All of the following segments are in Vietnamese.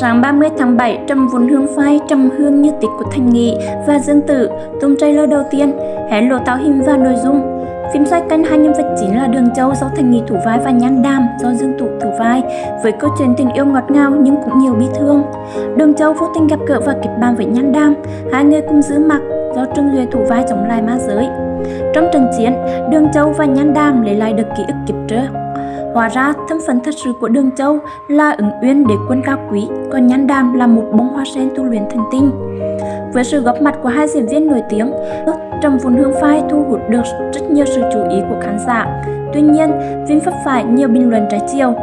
Sáng 30 tháng 7, Trầm Vốn Hương phai Trầm Hương Như tịch của Thành Nghị và Dương Tử tung trailer đầu tiên, hé lộ tạo hình và nội dung. Phim xoay quanh hai nhân vật chính là Đường Châu do Thành Nghị thủ vai và Nhan Đàm do Dương Tụ thủ vai, với câu chuyện tình yêu ngọt ngào nhưng cũng nhiều bi thương. Đường Châu vô tình gặp gỡ và kịp bàn với Nhan Đàm, hai người cùng giữ mặt do Trương Duệ thủ vai chống lại ma giới. Trong trận chiến, Đường Châu và Nhan Đàm lấy lại được ký ức kịp trước. Hóa ra, thân phận thật sự của Đường Châu là ứng uyên đế quân cao quý, còn Nhan Đàm là một bông hoa sen tu luyện thần tinh. Với sự góp mặt của hai diễn viên nổi tiếng, Trầm Vốn Hương Phai thu hút được rất nhiều sự chú ý của khán giả. Tuy nhiên, phim vấp phải nhiều bình luận trái chiều.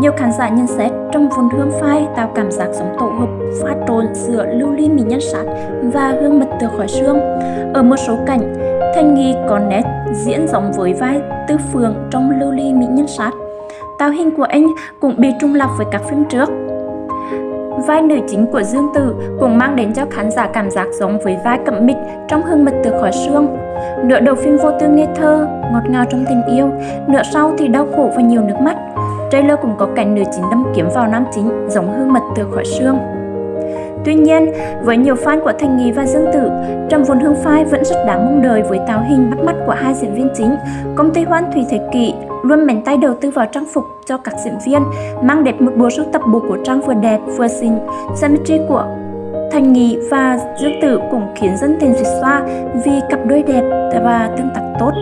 Nhiều khán giả nhận xét Trầm Vốn Hương Phai tạo cảm giác giống tổ hợp pha trộn giữa lưu ly mỹ nhân sát và hương mật từ khỏi xương. Ở một số cảnh, Thanh Nghi có nét diễn giống với vai Tư Phường trong lưu ly mỹ nhân sát. Tạo hình của anh cũng bị trung lập với các phim trước. Vai nữ chính của Dương Tử cũng mang đến cho khán giả cảm giác giống với vai cẩm mịch trong hương mật từ khỏi xương. Nửa đầu phim vô tư ngây thơ, ngọt ngào trong tình yêu, nửa sau thì đau khổ và nhiều nước mắt. Trailer cũng có cảnh nữ chính đâm kiếm vào nam chính giống hương mật từ khỏi xương. Tuy nhiên, với nhiều fan của Thành Nghi và Dương Tử, Trầm Vốn Hương Phai vẫn rất đáng mong đợi với tạo hình bắt mắt của hai diễn viên chính. Công ty Hoan Thủy Thế Kỷ luôn mạnh tay đầu tư vào trang phục cho các diễn viên, mang đẹp một bộ sưu tập bộ cổ trang vừa đẹp vừa xinh. Symmetry của Thành Nghi và Dương Tử cũng khiến dân tình duyệt xoa vì cặp đôi đẹp và tương tác tốt.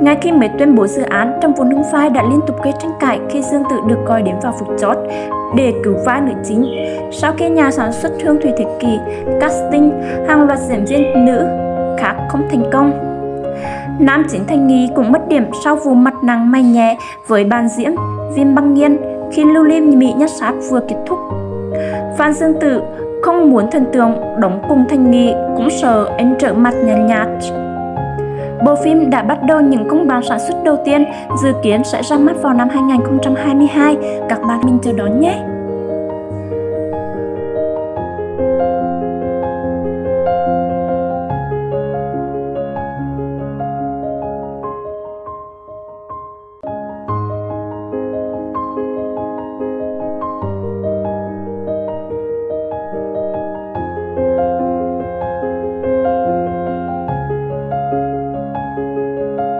Ngay khi mới tuyên bố dự án, trong vốn hưng phai đã liên tục gây tranh cãi khi Dương Tử được coi đến vào phục chót để cứu vai nữ chính. Sau khi nhà sản xuất Hương Thủy Thế Kỷ casting hàng loạt diễn viên nữ khác không thành công, Nam chính Thanh Nghi cũng mất điểm sau vụ mặt nặng mày nhẹ với bàn diễn Viêm băng nghiên khi lưu lim Mỹ nhất sát vừa kết thúc. Phan Dương Tử không muốn thần tượng đóng cùng Thanh Nghi cũng sợ anh trở mặt nhàn nhạt. Bộ phim đã bắt đầu những công bản sản xuất đầu tiên, dự kiến sẽ ra mắt vào năm 2022. Các bạn mình chờ đón nhé!